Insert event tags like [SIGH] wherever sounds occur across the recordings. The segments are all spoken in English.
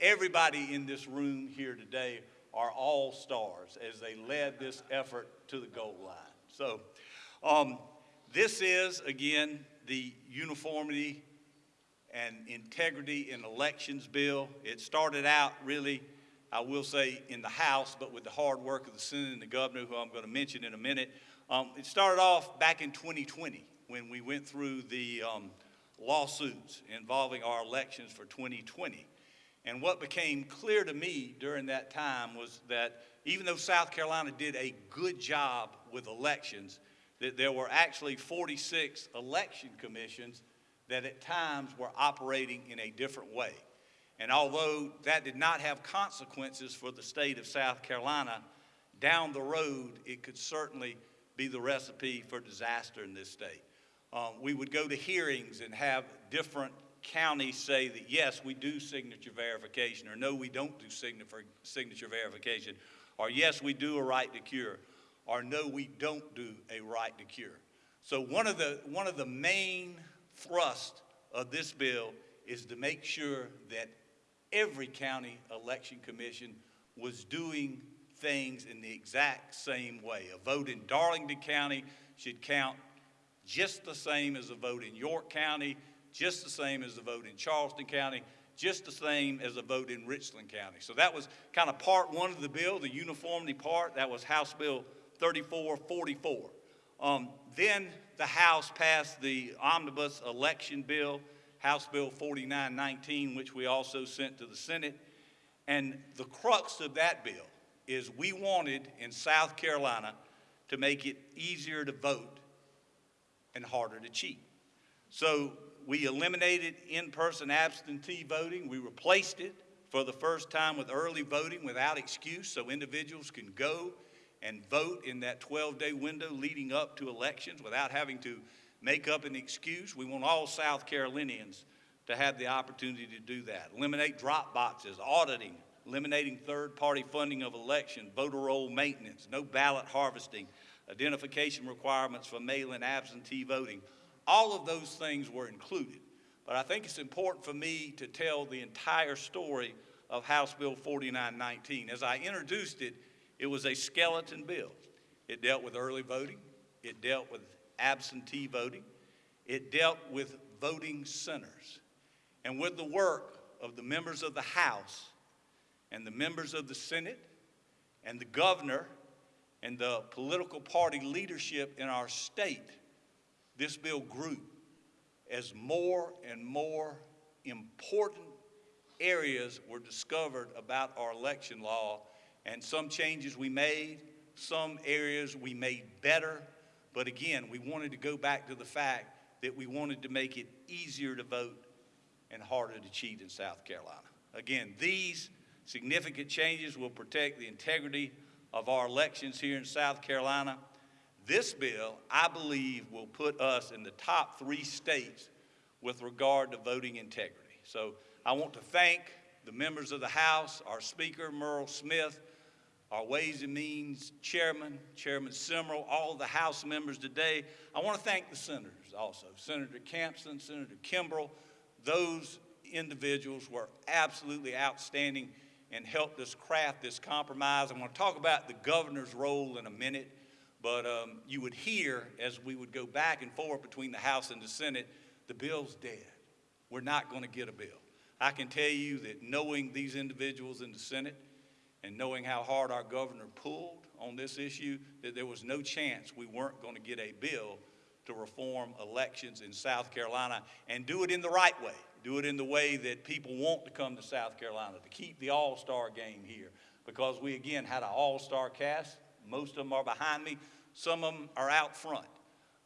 everybody in this room here today are all stars as they led this effort to the goal line. So um, this is, again, the uniformity and integrity in elections bill. It started out really, I will say, in the House, but with the hard work of the Senate and the governor, who I'm going to mention in a minute. Um, it started off back in 2020 when we went through the um, lawsuits involving our elections for 2020. And what became clear to me during that time was that even though South Carolina did a good job with elections, that there were actually 46 election commissions that at times were operating in a different way. And although that did not have consequences for the state of South Carolina, down the road, it could certainly be the recipe for disaster in this state. Um, we would go to hearings and have different counties say that yes, we do signature verification, or no, we don't do signature verification, or yes, we do a right to cure, or no, we don't do a right to cure. So one of the, one of the main thrust of this bill is to make sure that every county election commission was doing things in the exact same way. A vote in Darlington County should count just the same as a vote in York County, just the same as the vote in Charleston County, just the same as the vote in Richland County. So that was kind of part one of the bill, the uniformity part. That was House Bill 3444. Um, then the House passed the omnibus election bill, House Bill 4919, which we also sent to the Senate. And the crux of that bill is we wanted in South Carolina to make it easier to vote and harder to cheat. So we eliminated in-person absentee voting. We replaced it for the first time with early voting without excuse so individuals can go and vote in that 12-day window leading up to elections without having to make up an excuse. We want all South Carolinians to have the opportunity to do that. Eliminate drop boxes, auditing, eliminating third-party funding of election, voter roll maintenance, no ballot harvesting, identification requirements for mail-in absentee voting. All of those things were included. But I think it's important for me to tell the entire story of House Bill 4919. As I introduced it, it was a skeleton bill. It dealt with early voting. It dealt with absentee voting. It dealt with voting centers. And with the work of the members of the House and the members of the Senate and the governor and the political party leadership in our state, this bill grew as more and more important areas were discovered about our election law and some changes we made, some areas we made better. But again, we wanted to go back to the fact that we wanted to make it easier to vote and harder to cheat in South Carolina. Again, these significant changes will protect the integrity of our elections here in South Carolina. This bill, I believe, will put us in the top three states with regard to voting integrity. So I want to thank the members of the House, our Speaker, Murrell Smith, our Ways and Means Chairman, Chairman Simrill, all the House members today. I want to thank the senators also, Senator Campsen, Senator Kimbrell. Those individuals were absolutely outstanding and helped us craft this compromise. I'm going to talk about the governor's role in a minute, but um, you would hear as we would go back and forth between the House and the Senate, the bill's dead. We're not going to get a bill. I can tell you that knowing these individuals in the Senate, and knowing how hard our governor pulled on this issue, that there was no chance we weren't going to get a bill to reform elections in South Carolina and do it in the right way. Do it in the way that people want to come to South Carolina, to keep the all-star game here. Because we, again, had an all-star cast. Most of them are behind me. Some of them are out front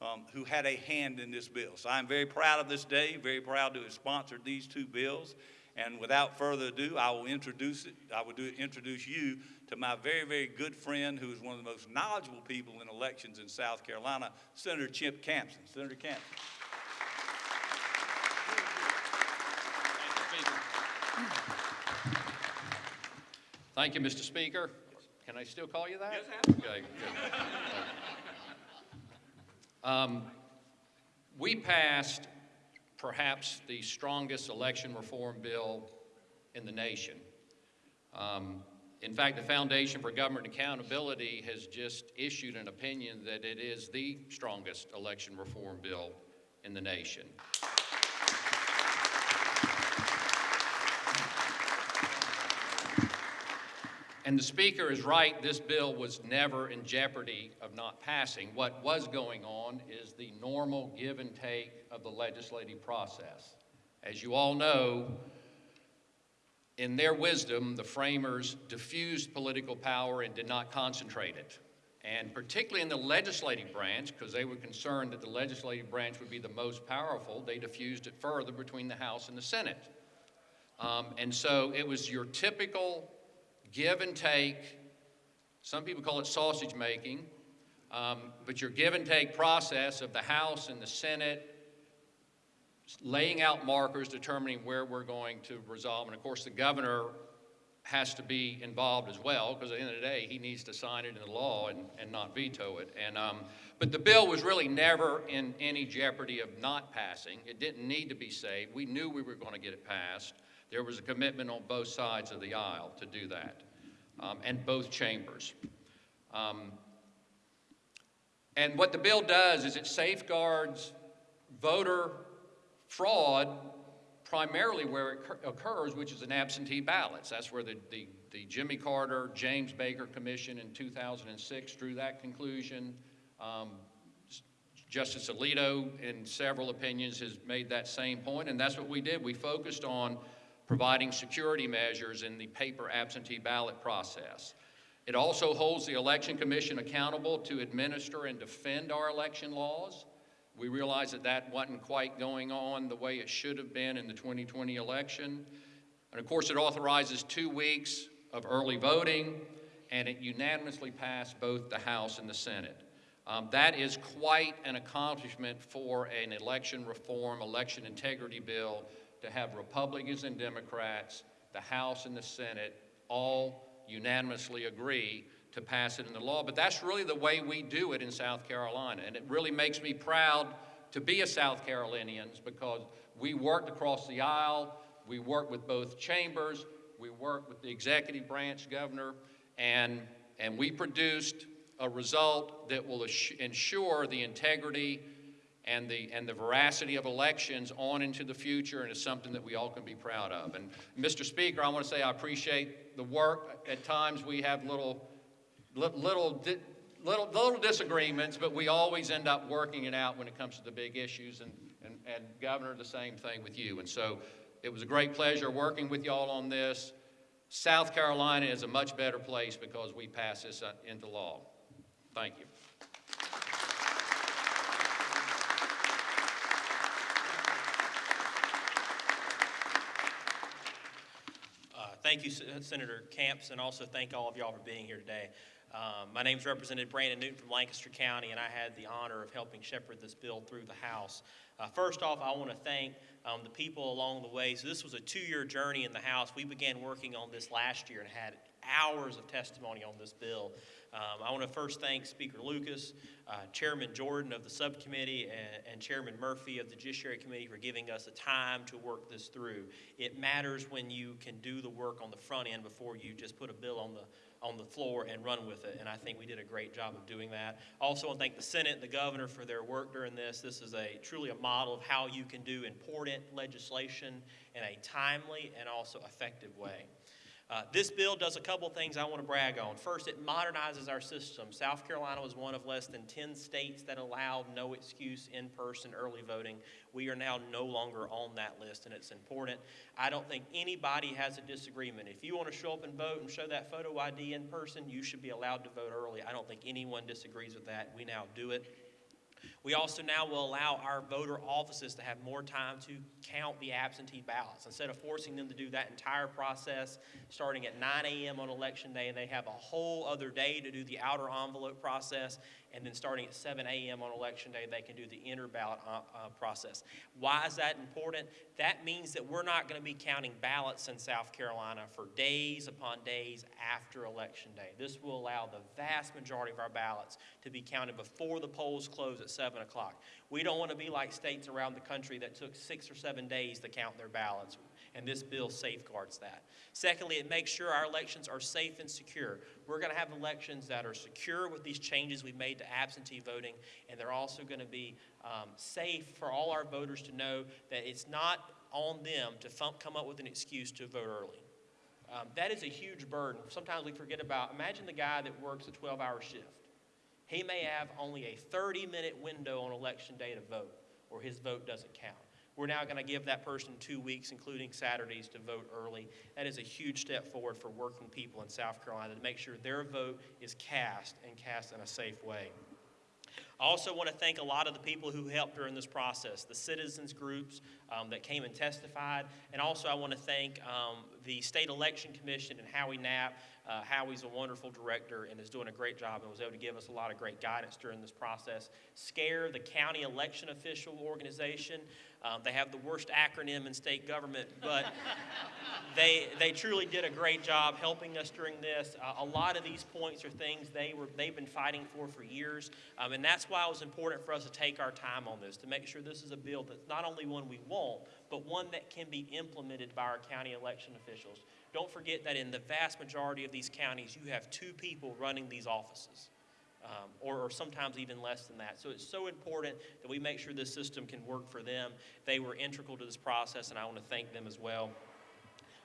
um, who had a hand in this bill. So I'm very proud of this day, very proud to have sponsored these two bills. And without further ado, I will introduce it. I will do, introduce you to my very, very good friend, who is one of the most knowledgeable people in elections in South Carolina, Senator Chip Campsen. Senator Campsen. Thank you, Mr. Speaker. Can I still call you that? Yes, Okay, good. Um, we passed perhaps the strongest election reform bill in the nation. Um, In fact, the Foundation for Government Accountability has just issued an opinion that it is the strongest election reform bill in the nation. And the Speaker is right, this bill was never in jeopardy of not passing. What was going on is the normal give and take of the legislative process. As you all know, in their wisdom, the framers diffused political power and did not concentrate it. And particularly in the legislative branch, because they were concerned that the legislative branch would be the most powerful, they diffused it further between the House and the Senate. Um, and so it was your typical give and take. Some people call it sausage making, um, but your give and take process of the House and the Senate laying out markers, determining where we're going to resolve. And of course, the governor has to be involved as well, because at the end of the day, he needs to sign it into law and, and not veto it. And, um, but the bill was really never in any jeopardy of not passing. It didn't need to be saved. We knew we were going to get it passed. There was a commitment on both sides of the aisle to do that, um, and both chambers. Um, and what the bill does is it safeguards voter fraud primarily where it occurs, which is in absentee ballots. That's where the, the, the Jimmy Carter, James Baker Commission in 2006 drew that conclusion. Um, Justice Alito, in several opinions, has made that same point, and that's what we did. We focused on providing security measures in the paper absentee ballot process. It also holds the Election Commission accountable to administer and defend our election laws. We realize that that wasn't quite going on the way it should have been in the 2020 election. And of course, it authorizes two weeks of early voting, and it unanimously passed both the House and the Senate. Um, that is quite an accomplishment for an election reform, election integrity bill to have Republicans and Democrats, the House and the Senate, all unanimously agree to pass it into law. But that's really the way we do it in South Carolina. And it really makes me proud to be a South Carolinian because we worked across the aisle, we worked with both chambers, we worked with the executive branch governor, and, and we produced a result that will ensure the integrity and the, and the veracity of elections on into the future, and it's something that we all can be proud of. And Mr. Speaker, I want to say I appreciate the work. At times, we have little, little, little, little disagreements, but we always end up working it out when it comes to the big issues, and, and, and Governor, the same thing with you. And so it was a great pleasure working with y'all on this. South Carolina is a much better place because we passed this uh, into law. Thank you. Uh, Thank you, Sen- Senator Camps, and also thank all of y'all for being here today. Um, My name's Representative Brandon Newton from Lancaster County, and I had the honor of helping shepherd this bill through the House. Uh, First off, I want to thank um, the people along the way. So this was a two-year journey in the House. We began working on this last year and had hours of testimony on this bill. Um, I want to first thank Speaker Lucas, uh, Chairman Jordan of the subcommittee, and, and Chairman Murphy of the Judiciary Committee for giving us the time to work this through. It matters when you can do the work on the front end before you just put a bill on the on the floor and run with it. And I think we did a great job of doing that. Also, want to thank the Senate and the governor for their work during this. This is a truly a model of how you can do important legislation in a timely and also effective way. Uh, this bill does a couple things I want to brag on. First, it modernizes our system. South Carolina was one of less than 10 states that allowed no excuse in person early voting. We are now no longer on that list, and it's important. I don't think anybody has a disagreement. If you want to show up and vote and show that photo ID in person, you should be allowed to vote early. I don't think anyone disagrees with that. We now do it. We also now will allow our voter offices to have more time to count the absentee ballots. Instead of forcing them to do that entire process starting at 9 a.m. on election day, and they have a whole other day to do the outer envelope process. And then starting at 7 a.m. on election day, they can do the inner ballot uh, uh, process. Why is that important? That means that we're not going to be counting ballots in South Carolina for days upon days after election day. This will allow the vast majority of our ballots to be counted before the polls close at 7 o'clock. We don't want to be like states around the country that took six or seven days to count their ballots. and this bill safeguards that. Secondly, it makes sure our elections are safe and secure. We're going to have elections that are secure with these changes we've made to absentee voting, and they're also going to be um, safe for all our voters to know that it's not on them to come up with an excuse to vote early. Um, that is a huge burden. Sometimes we forget about, imagine the guy that works a 12 hour shift. He may have only a 30 minute window on election day to vote, or his vote doesn't count. We're now going to give that person two weeks, including Saturdays, to vote early. That is a huge step forward for working people in South Carolina to make sure their vote is cast and cast in a safe way. I also want to thank a lot of the people who helped during this process, the citizens groups um, that came and testified, and also I want to thank um, the State Election Commission and Howie Knapp. Uh, Howie's a wonderful director and is doing a great job and was able to give us a lot of great guidance during this process. SCARE, the County Election Official Organization, um, they have the worst acronym in state government, but [LAUGHS] they, they truly did a great job helping us during this. Uh, a lot of these points are things they were, they've been fighting for for years, um, and that's why it was important for us to take our time on this, to make sure this is a bill that's not only one we want, but one that can be implemented by our county election officials. Don't forget that in the vast majority of these counties, you have two people running these offices. Um, or, or sometimes even less than that. So it's so important that we make sure this system can work for them. They were integral to this process, and I want to thank them as well.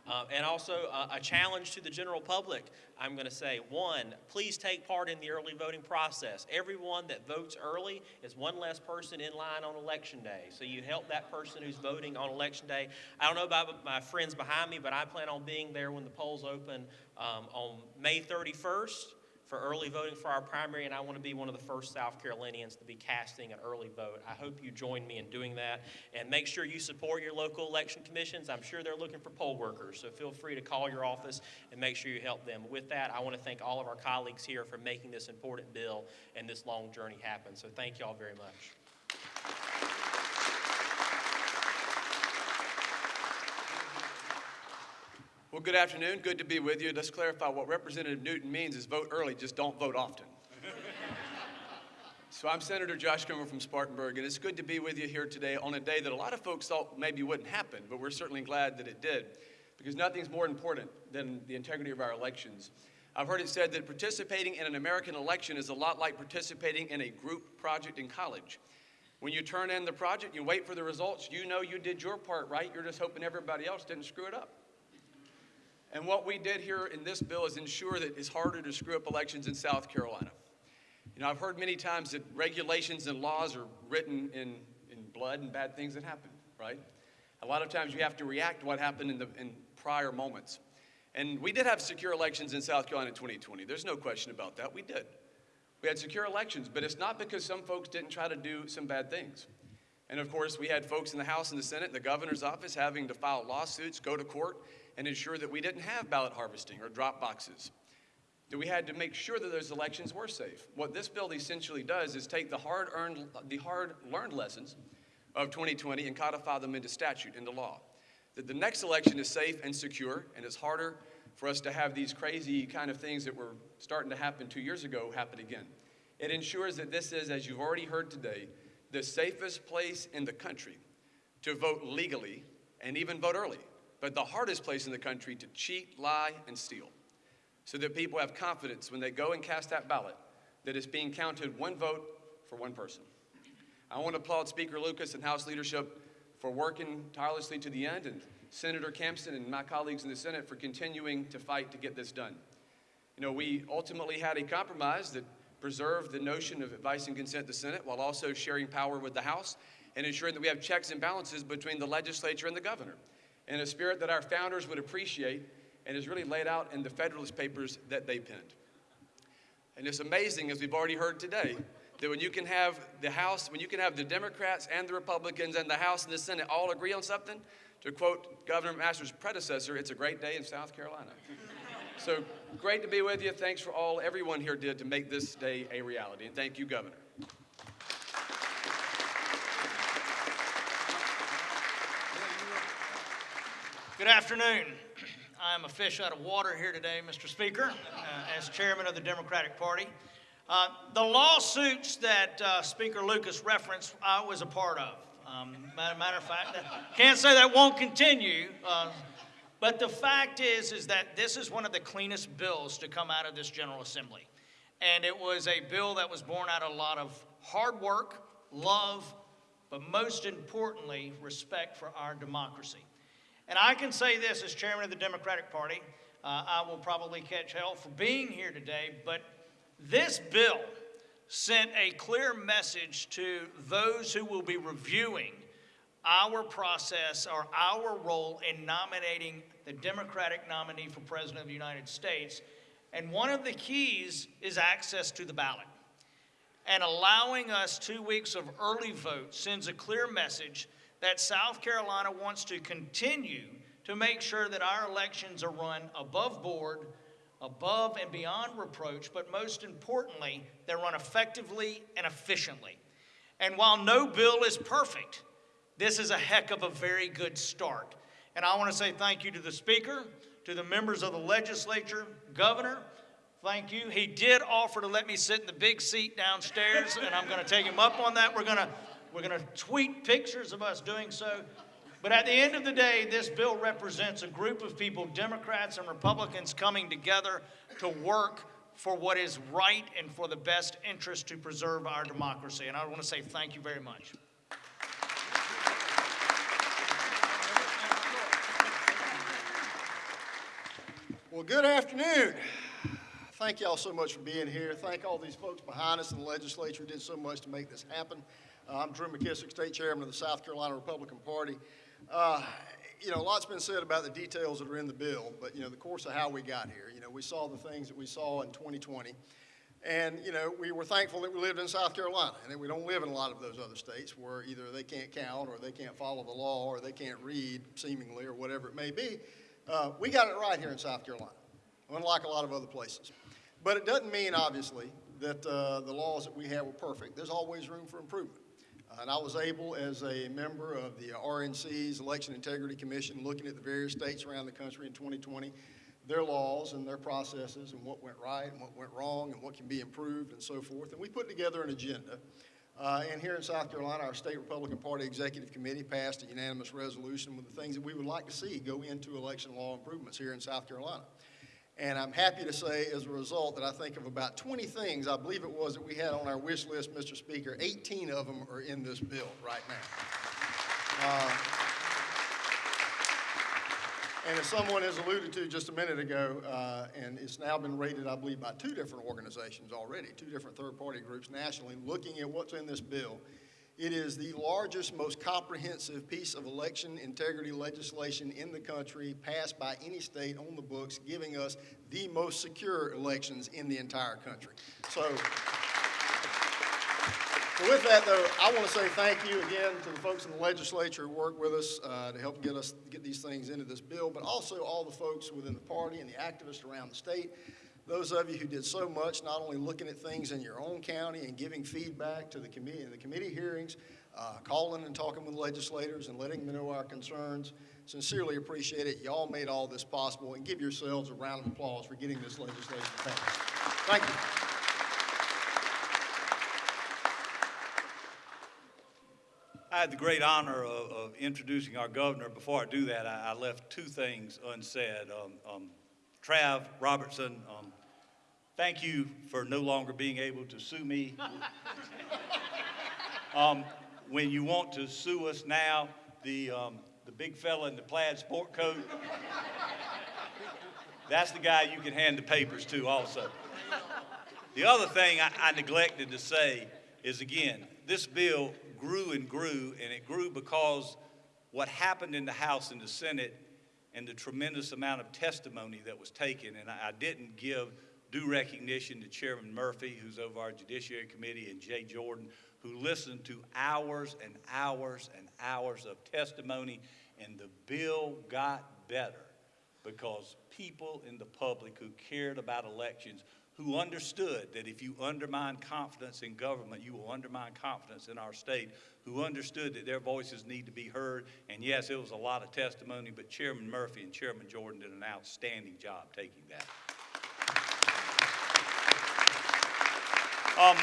Uh, and also uh, a challenge to the general public. I'm going to say one, please take part in the early voting process. Everyone that votes early is one less person in line on election day. So you help that person who's voting on election day. I don't know about my friends behind me, but I plan on being there when the polls open um, on May 31st for early voting for our primary, and I want to be one of the first South Carolinians to be casting an early vote. I hope you join me in doing that, and make sure you support your local election commissions. I'm sure they're looking for poll workers, so feel free to call your office and make sure you help them. With that, I want to thank all of our colleagues here for making this important bill and this long journey happen. So thank you all very much. Well, good afternoon. Good to be with you. Let's clarify what Representative Newton means is vote early, just don't vote often. so I'm Senator Josh Kimbrell from Spartanburg, and it's good to be with you here today on a day that a lot of folks thought maybe wouldn't happen, but we're certainly glad that it did, because nothing's more important than the integrity of our elections. I've heard it said that participating in an American election is a lot like participating in a group project in college. When you turn in the project, you wait for the results, you know you did your part right, you're just hoping everybody else didn't screw it up. And what we did here in this bill is ensure that it's harder to screw up elections in South Carolina. You know, I've heard many times that regulations and laws are written in, in blood and bad things that happen, right? A lot of times you have to react to what happened in, the, in prior moments. And we did have secure elections in South Carolina in 2020. There's no question about that. We did. We had secure elections, but it's not because some folks didn't try to do some bad things. And of course, we had folks in the House and the Senate, and the governor's office, having to file lawsuits, go to court, and ensure that we didn't have ballot harvesting or drop boxes. That we had to make sure that those elections were safe. What this bill essentially does is take the hard-earned, the hard-learned lessons of 2020 and codify them into statute, into law. That the next election is safe and secure, and it's harder for us to have these crazy kind of things that were starting to happen two years ago happen again. It ensures that this is, as you've already heard today, the safest place in the country to vote legally and even vote early but the hardest place in the country to cheat, lie, and steal. So that people have confidence when they go and cast that ballot that it's being counted one vote for one person. I want to applaud Speaker Lucas and House leadership for working tirelessly to the end, and Senator Campsen and my colleagues in the Senate for continuing to fight to get this done. You know, we ultimately had a compromise that preserved the notion of advice and consent to the Senate while also sharing power with the House and ensuring that we have checks and balances between the legislature and the governor in a spirit that our founders would appreciate and is really laid out in the Federalist Papers that they penned. And it's amazing, as we've already heard today, that when you can have the House, when you can have the Democrats and the Republicans and the House and the Senate all agree on something, to quote Governor McMaster's predecessor, it's a great day in South Carolina. so great to be with you. Thanks for all everyone here did to make this day a reality. And thank you, Governor. Good afternoon. I am a fish out of water here today, Mr. Speaker, uh, as chairman of the Democratic Party. Uh, the lawsuits that uh, Speaker Lucas referenced, I was a part of. Um, matter, of fact, can't say that won't continue. Uh, but the fact is, is that this is one of the cleanest bills to come out of this General Assembly. And it was a bill that was born out of a lot of hard work, love, but most importantly, respect for our democracy. And I can say this as chairman of the Democratic Party, uh, I will probably catch hell for being here today, but this bill sent a clear message to those who will be reviewing our process or our role in nominating the Democratic nominee for President of the United States. And one of the keys is access to the ballot. And allowing us two weeks of early vote sends a clear message that South Carolina wants to continue to make sure that our elections are run above board, above and beyond reproach, but most importantly, they're run effectively and efficiently. And while no bill is perfect, this is a heck of a very good start. And I want to say thank you to the Speaker, to the members of the legislature, Governor, thank you. He did offer to let me sit in the big seat downstairs, and I'm going to take him up on that. We're going to, we're going to tweet pictures of us doing so. But at the end of the day, this bill represents a group of people, Democrats and Republicans, coming together to work for what is right and for the best interest to preserve our democracy. And I want to say thank you very much. Well, good afternoon. Thank y'all so much for being here. Thank all these folks behind us in the legislature who did so much to make this happen. Uh, I'm Drew McKissick, State Chairman of the South Carolina Republican Party. Uh, you know, a lot's been said about the details that are in the bill, but, you know, the course of how we got here. You know, we saw the things that we saw in 2020. And, you know, we were thankful that we lived in South Carolina and that we don't live in a lot of those other states where either they can't count or they can't follow the law or they can't read, seemingly, or whatever it may be. Uh, we got it right here in South Carolina, unlike a lot of other places. But it doesn't mean, obviously, that uh, the laws that we have were perfect. There's always room for improvement. And I was able, as a member of the RNC's Election Integrity Commission, looking at the various states around the country in 2020, their laws and their processes and what went right and what went wrong and what can be improved and so forth. And we put together an agenda. Uh, and here in South Carolina, our State Republican Party Executive Committee passed a unanimous resolution with the things that we would like to see go into election law improvements here in South Carolina. And I'm happy to say, as a result, that I think of about 20 things, I believe it was, that we had on our wish list, Mr. Speaker. 18 of them are in this bill right now. Uh, and as someone has alluded to just a minute ago, uh, and it's now been rated, I believe, by two different organizations already, two different third-party groups nationally, looking at what's in this bill. It is the largest, most comprehensive piece of election integrity legislation in the country passed by any state on the books, giving us the most secure elections in the entire country. So, so with that, though, I want to say thank you again to the folks in the legislature who worked with us uh, to help get us get these things into this bill, but also all the folks within the party and the activists around the state. Those of you who did so much, not only looking at things in your own county and giving feedback to the committee in the committee hearings, uh, calling and talking with legislators and letting them know our concerns. Sincerely appreciate it. Y'all made all this possible, and give yourselves a round of applause for getting this legislation passed. Thank you. I had the great honor of, of introducing our governor. Before I do that, I, I left two things unsaid. Um, um, Trav Robertson, um, thank you for no longer being able to sue me. [LAUGHS] um, when you want to sue us now, the, um, the big fella in the plaid sport coat, that's the guy you can hand the papers to also. The other thing I, I neglected to say is again, this bill grew and grew, and it grew because what happened in the House and the Senate and the tremendous amount of testimony that was taken. And I, I didn't give due recognition to Chairman Murphy, who's over our Judiciary Committee, and Jay Jordan, who listened to hours and hours and hours of testimony, and the bill got better because people in the public who cared about elections who understood that if you undermine confidence in government, you will undermine confidence in our state, who understood that their voices need to be heard. And yes, it was a lot of testimony, but Chairman Murphy and Chairman Jordan did an outstanding job taking that. Um,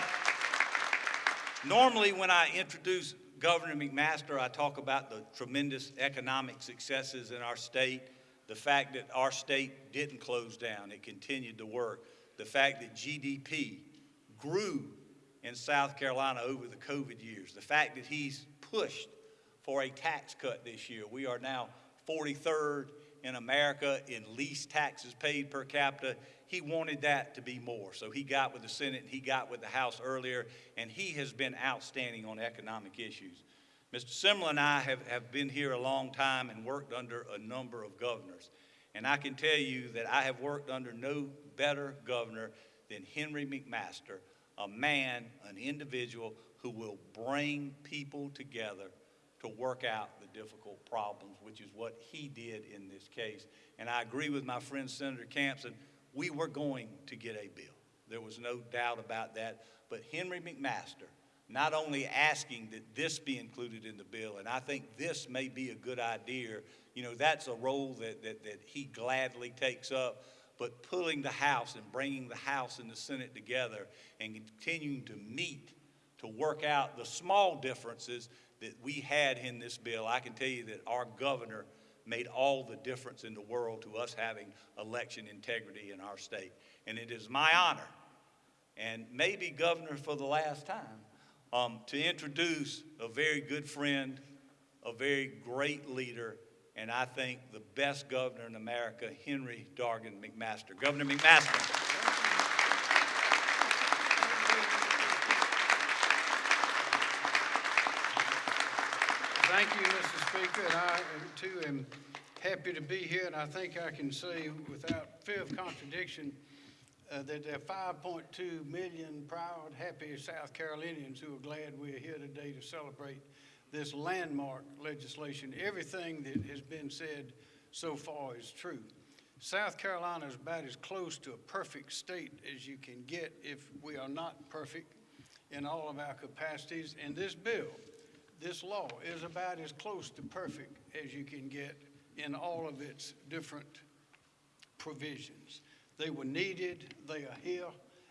normally, when I introduce Governor McMaster, I talk about the tremendous economic successes in our state, the fact that our state didn't close down, it continued to work, the fact that GDP grew in South Carolina over the COVID years, the fact that he's pushed for a tax cut this year. We are now 43rd in America in least taxes paid per capita. He wanted that to be more. So he got with the Senate, he got with the House earlier, and he has been outstanding on economic issues. Mr. Simrill and I have, have been here a long time and worked under a number of governors. And I can tell you that I have worked under no better governor than Henry McMaster, a man, an individual who will bring people together to work out the difficult problems, which is what he did in this case. And I agree with my friend Senator Campsen, we were going to get a bill. There was no doubt about that. But Henry McMaster, not only asking that this be included in the bill, and I think this may be a good idea, you know, that's a role that, that, that he gladly takes up, but pulling the House and bringing the House and the Senate together and continuing to meet to work out the small differences that we had in this bill, I can tell you that our governor made all the difference in the world to us having election integrity in our state. And it is my honor, and maybe governor for the last time, um, to introduce a very good friend, a very great leader, and I think the best governor in America, Henry Dargan McMaster. Governor McMaster. Thank you, Mr. Speaker, and I too am happy to be here, and I think I can say without fear of contradiction uh, that there are 5.2 million proud, happy South Carolinians who are glad we're here today to celebrate this landmark legislation. Everything that has been said so far is true. South Carolina is about as close to a perfect state as you can get if we are not perfect in all of our capacities. And this bill this law is about as close to perfect as you can get in all of its different provisions. They were needed, they are here,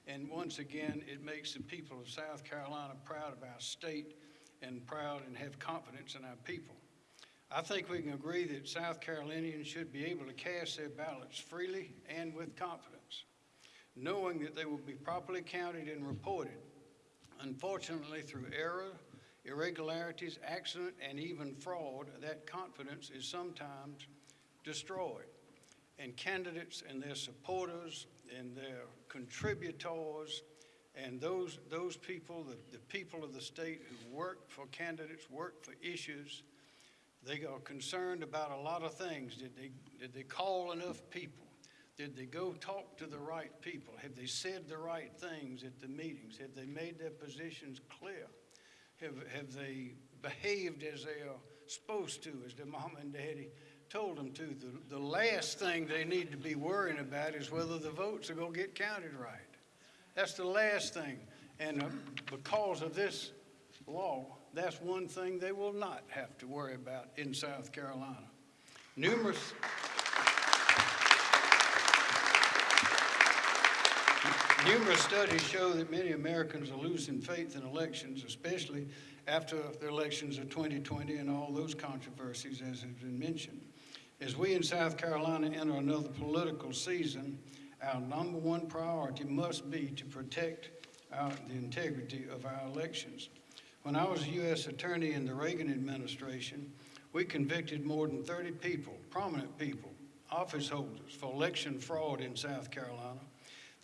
and once again, it makes the people of South Carolina proud of our state and proud and have confidence in our people. I think we can agree that South Carolinians should be able to cast their ballots freely and with confidence, knowing that they will be properly counted and reported. Unfortunately, through error, irregularities, accident, and even fraud, that confidence is sometimes destroyed. And candidates and their supporters and their contributors and those, those people, the, the people of the state who work for candidates, work for issues, they are concerned about a lot of things. Did they, did they call enough people? Did they go talk to the right people? Have they said the right things at the meetings? Have they made their positions clear? Have, have they behaved as they are supposed to, as their mom and daddy told them to? The, the last thing they need to be worrying about is whether the votes are going to get counted right. That's the last thing. And because of this law, that's one thing they will not have to worry about in South Carolina. Numerous. Numerous studies show that many Americans are losing faith in elections, especially after the elections of 2020 and all those controversies, as has been mentioned. As we in South Carolina enter another political season, our number one priority must be to protect our, the integrity of our elections. When I was a U.S. Attorney in the Reagan administration, we convicted more than 30 people, prominent people, office holders, for election fraud in South Carolina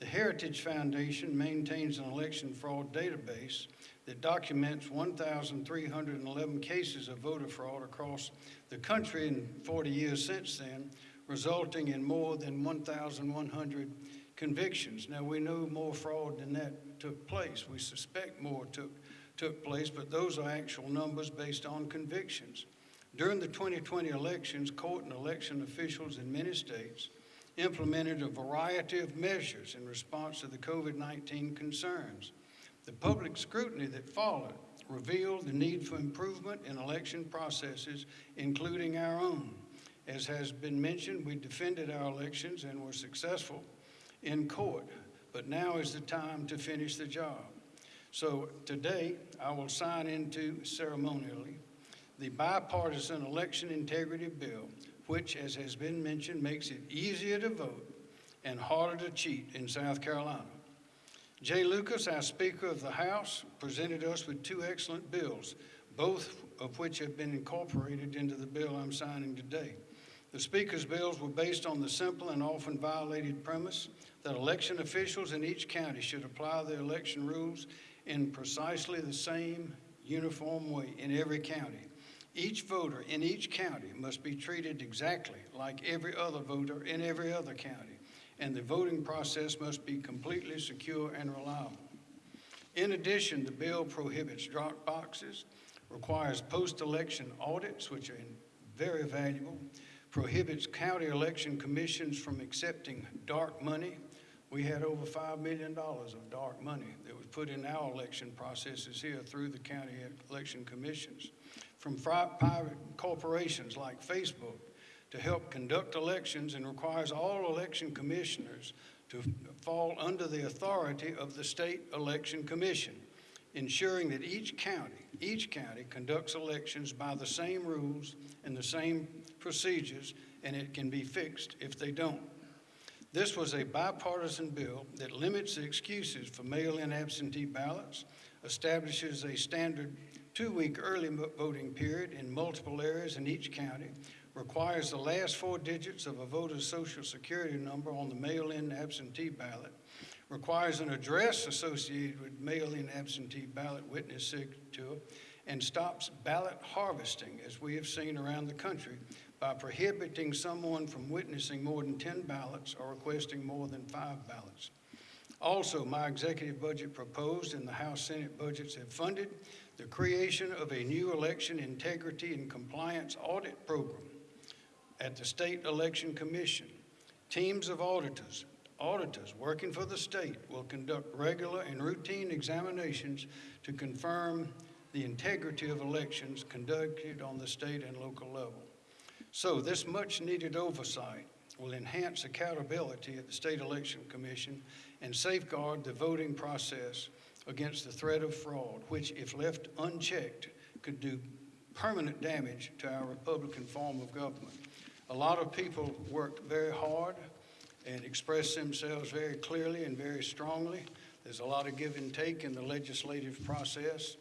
the Heritage Foundation maintains an election fraud database that documents 1,311 cases of voter fraud across the country in 40 years since then, resulting in more than 1,100 convictions. Now, we know more fraud than that took place. We suspect more took, took place, but those are actual numbers based on convictions. During the 2020 elections, court and election officials in many states implemented a variety of measures in response to the COVID 19 concerns. The public scrutiny that followed revealed the need for improvement in election processes, including our own. As has been mentioned, we defended our elections and were successful in court, but now is the time to finish the job. So today, I will sign into ceremonially the bipartisan election integrity bill, which, as has been mentioned, makes it easier to vote and harder to cheat in South Carolina. Jay Lucas, our Speaker of the House, presented us with two excellent bills, both of which have been incorporated into the bill I'm signing today. The Speaker's bills were based on the simple and often violated premise that election officials in each county should apply the election rules in precisely the same uniform way in every county. Each voter in each county must be treated exactly like every other voter in every other county, and the voting process must be completely secure and reliable. In addition, the bill prohibits drop boxes, requires post-election audits, which are very valuable, prohibits county election commissions from accepting dark money. We had over $5 million of dark money that was put in our election processes here through the county election commissions. From private corporations like Facebook to help conduct elections and requires all election commissioners to fall under the authority of the State Election Commission, ensuring that each county, each county conducts elections by the same rules and the same procedures, and it can be fixed if they don't. This was a bipartisan bill that limits the excuses for mail-in absentee ballots, establishes a standard two-week early voting period in multiple areas in each county, requires the last four digits of a voter's social security number on the mail-in absentee ballot, requires an address associated with mail-in absentee ballot witness signature, and stops ballot harvesting, as we have seen around the country, by prohibiting someone from witnessing more than 10 ballots or requesting more than five ballots. Also, my executive budget proposed and the House Senate budgets have funded the creation of a new election integrity and compliance audit program at the State Election Commission. Teams of auditors, auditors working for the state will conduct regular and routine examinations to confirm the integrity of elections conducted on the state and local level. So this much-needed oversight will enhance accountability at the State Election Commission and safeguard the voting process against the threat of fraud, which, if left unchecked, could do permanent damage to our Republican form of government. A lot of people worked very hard and expressed themselves very clearly and very strongly. There's a lot of give and take in the legislative process.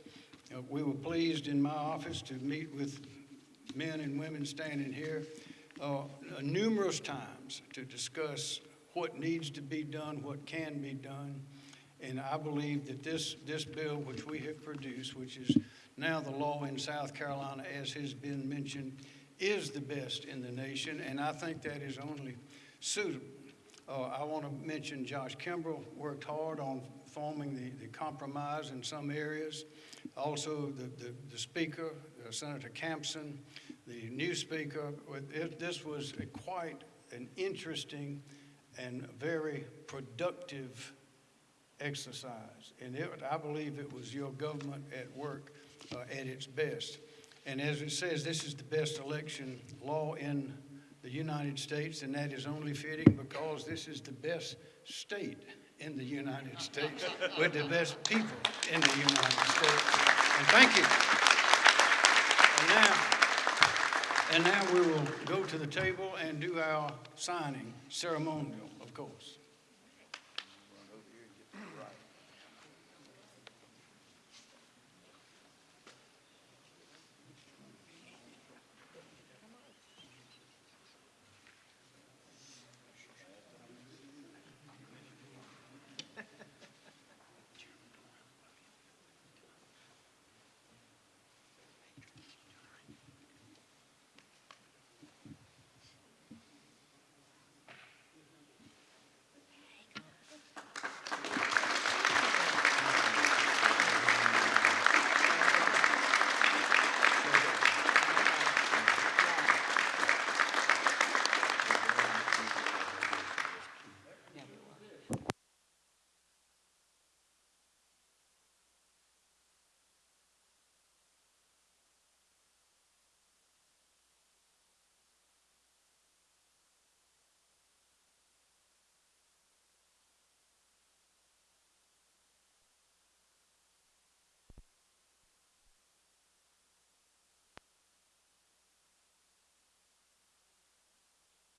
Uh, We were pleased in my office to meet with men and women standing here uh, numerous times to discuss what needs to be done, what can be done. And I believe that this, this bill which we have produced, which is now the law in South Carolina, as has been mentioned, is the best in the nation, and I think that is only suitable. Uh, I want to mention Josh Kimbrell worked hard on forming the, the compromise in some areas. Also, the, the, the speaker, uh, Senator Campsen, the new speaker, it, this was quite an interesting and very productive exercise. And it, I believe it was your government at work uh, at its best. And as it says, this is the best election law in the United States, and that is only fitting because this is the best state in the United States with the best people in the United States. And thank you. And now, and now we will go to the table and do our signing ceremonial, of course.